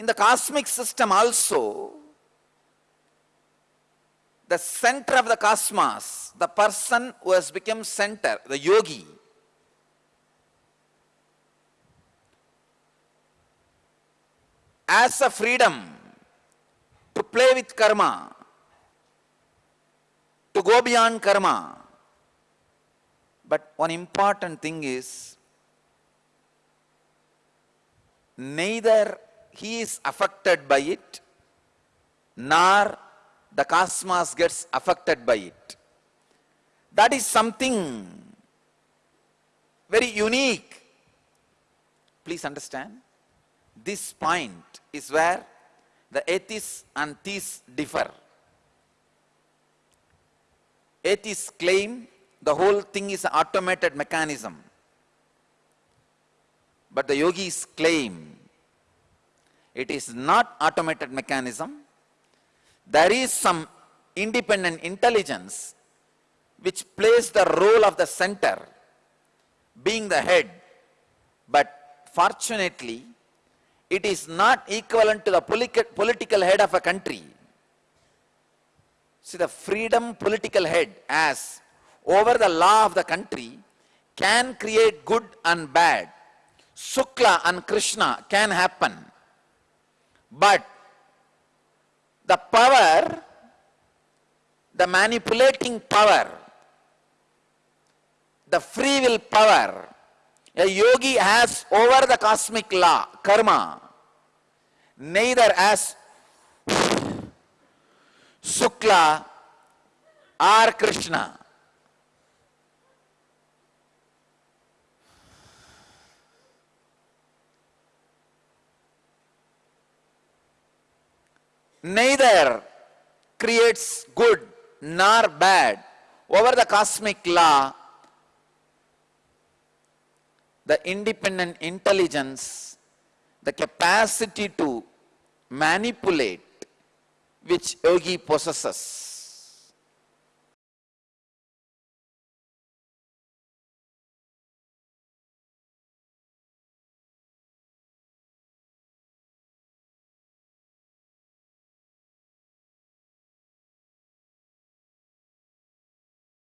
In the cosmic system also, the center of the cosmos, the person who has become center, the yogi, has a freedom to play with karma, to go beyond karma. But one important thing is, neither he is affected by it, nor the cosmos gets affected by it. That is something very unique. Please understand. This point is where the atheists and theists differ. Atheists claim the whole thing is an automated mechanism. But the yogis claim it is not automated mechanism. There is some independent intelligence which plays the role of the center, being the head. But fortunately, it is not equivalent to the political head of a country. See, the freedom political head as over the law of the country can create good and bad. Sukla and Krishna can happen. But the power, the manipulating power, the free will power, a yogi has over the cosmic law, karma, neither as Sukla or Krishna. Neither creates good nor bad. Over the cosmic law the independent intelligence, the capacity to manipulate which yogi possesses